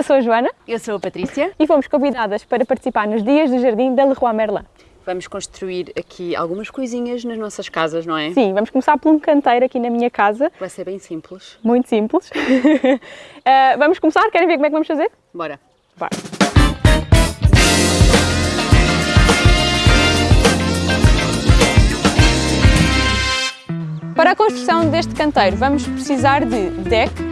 Eu sou a Joana. Eu sou a Patrícia. E fomos convidadas para participar nos Dias do Jardim da Leroy Merlin. Vamos construir aqui algumas coisinhas nas nossas casas, não é? Sim, vamos começar por um canteiro aqui na minha casa. Vai ser bem simples. Muito simples. uh, vamos começar? Querem ver como é que vamos fazer? Bora. Bora. Para a construção deste canteiro vamos precisar de deck,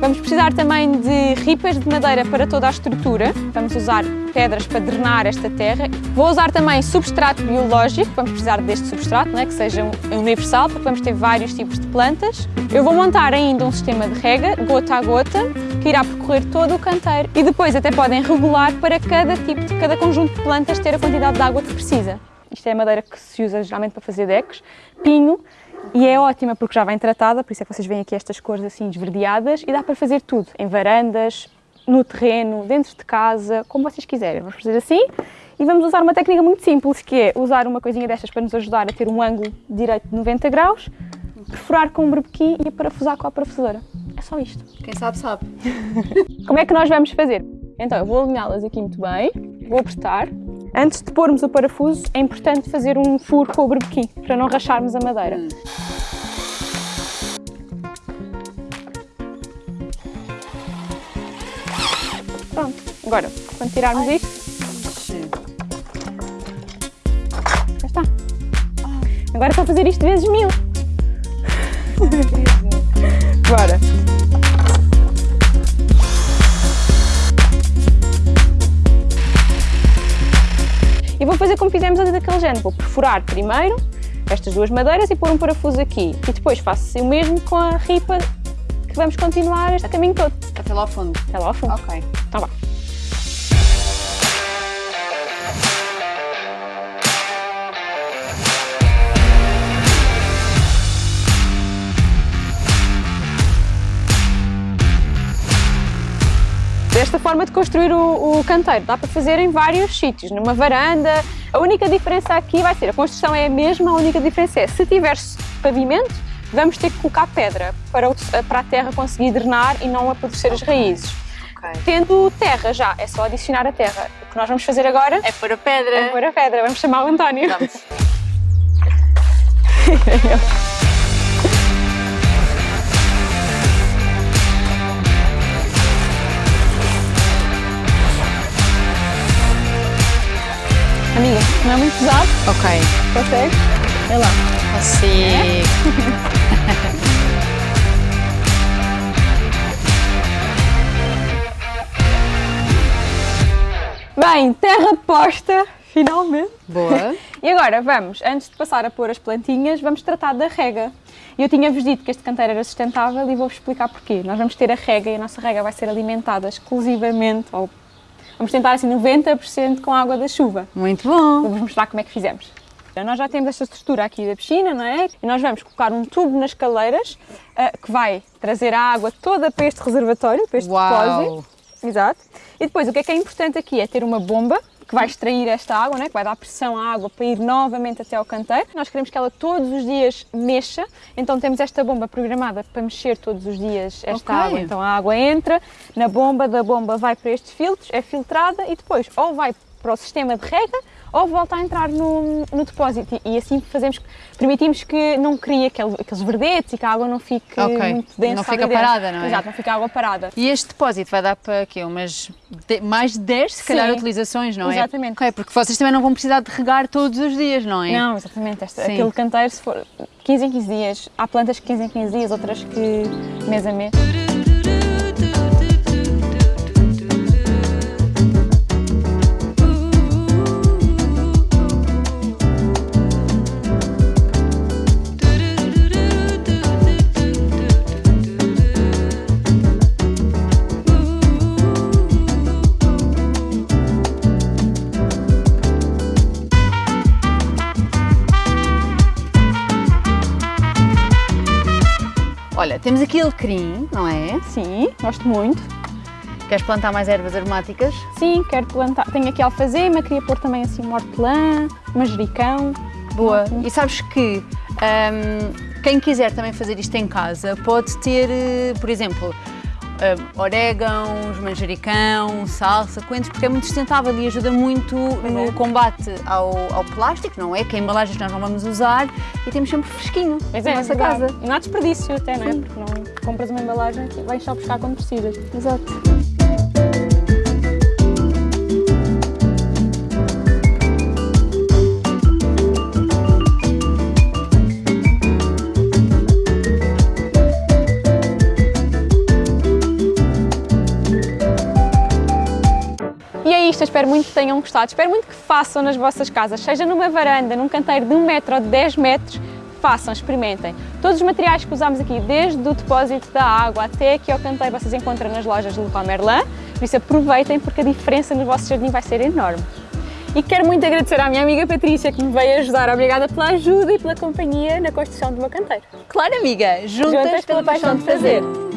vamos precisar também de ripas de madeira para toda a estrutura, vamos usar pedras para drenar esta terra. Vou usar também substrato biológico, vamos precisar deste substrato, né, que seja universal, porque vamos ter vários tipos de plantas. Eu vou montar ainda um sistema de rega, gota a gota, que irá percorrer todo o canteiro e depois até podem regular para cada tipo, de cada conjunto de plantas ter a quantidade de água que precisa. Isto é a madeira que se usa geralmente para fazer decks, pinho, e é ótima porque já vem tratada, por isso é que vocês veem aqui estas cores assim esverdeadas e dá para fazer tudo, em varandas, no terreno, dentro de casa, como vocês quiserem. Vamos fazer assim e vamos usar uma técnica muito simples, que é usar uma coisinha destas para nos ajudar a ter um ângulo direito de 90 graus, perfurar com um berbequim e parafusar com a parafusadora. É só isto. Quem sabe, sabe. como é que nós vamos fazer? Então, eu vou alinhá-las aqui muito bem, vou apertar Antes de pormos o parafuso, é importante fazer um furo com o berbequim, para não racharmos a madeira. Pronto, agora, quando tirarmos Ai. isto... Já está. Agora é só fazer isto vezes mil. Bora. E vou fazer como fizemos ali daquele género. Vou perfurar primeiro estas duas madeiras e pôr um parafuso aqui. E depois faço o mesmo com a ripa que vamos continuar este caminho todo. Até lá ao fundo? Até lá ao fundo. Ok. Então vá. Esta forma de construir o, o canteiro dá para fazer em vários sítios, numa varanda. A única diferença aqui vai ser, a construção é a mesma, a única diferença é, se tiver pavimento, vamos ter que colocar pedra para, o, para a terra conseguir drenar e não apodrecer as raízes. Okay. Tendo terra já, é só adicionar a terra. O que nós vamos fazer agora... É pôr a pedra. É pôr a pedra. Vamos chamar o António. Vamos. não é muito pesado? Ok. Consegue? Vai lá. Consigo. Bem, terra posta, finalmente. Boa. E agora vamos, antes de passar a pôr as plantinhas, vamos tratar da rega. Eu tinha-vos dito que este canteiro era sustentável e vou-vos explicar porquê. Nós vamos ter a rega e a nossa rega vai ser alimentada exclusivamente, ou Vamos tentar assim 90% com a água da chuva. Muito bom! Vamos mostrar como é que fizemos. Então, nós já temos esta estrutura aqui da piscina, não é? E nós vamos colocar um tubo nas caleiras uh, que vai trazer a água toda para este reservatório, para este Uau. depósito. Exato. E depois, o que é que é importante aqui é ter uma bomba que vai extrair esta água, né, que vai dar pressão à água para ir novamente até ao canteiro. Nós queremos que ela todos os dias mexa, então temos esta bomba programada para mexer todos os dias esta okay. água. Então a água entra na bomba, da bomba vai para estes filtros, é filtrada e depois ou vai para o sistema de rega ou volta a entrar no, no depósito e assim fazemos, permitimos que não crie aquele, aqueles verdetes e que a água não fique okay. muito densa. Não fica parada, não é? Exato, não fica água parada. E este depósito vai dar para quê? Umas de, mais de 10, se Sim. calhar, utilizações, não é? Exatamente. Okay, porque vocês também não vão precisar de regar todos os dias, não é? Não, exatamente. Este, aquele canteiro, se for 15 em 15 dias, há plantas que 15 em 15 dias, outras que mês a mês. Temos aqui alecrim, não é? Sim, gosto muito. Queres plantar mais ervas aromáticas? Sim, quero plantar. Tenho aqui alfazema, queria pôr também assim um hortelã, manjericão. Boa. E sabes que um, quem quiser também fazer isto em casa pode ter, eh, por exemplo, uh, orégãos, manjericão, salsa, coentros, porque é muito sustentável e ajuda muito no é. combate ao, ao plástico, não é? Que é embalagens que nós não vamos usar e temos sempre fresquinho Pois na é, nossa verdade. casa. E não há desperdício até, não é? Porque não compras uma embalagem e vais só buscar quando precisas. Exato. Isto, eu espero muito que tenham gostado, espero muito que façam nas vossas casas, seja numa varanda, num canteiro de um metro ou de 10 metros, façam, experimentem. Todos os materiais que usamos aqui, desde o depósito da água até aqui ao canteiro, vocês encontram nas lojas de Leroy Merlin, por isso aproveitem porque a diferença no vosso jardim vai ser enorme. E quero muito agradecer à minha amiga Patrícia que me veio ajudar. Obrigada pela ajuda e pela companhia na construção do meu canteiro. Claro, amiga, juntas, Juntas pela paixão de fazer.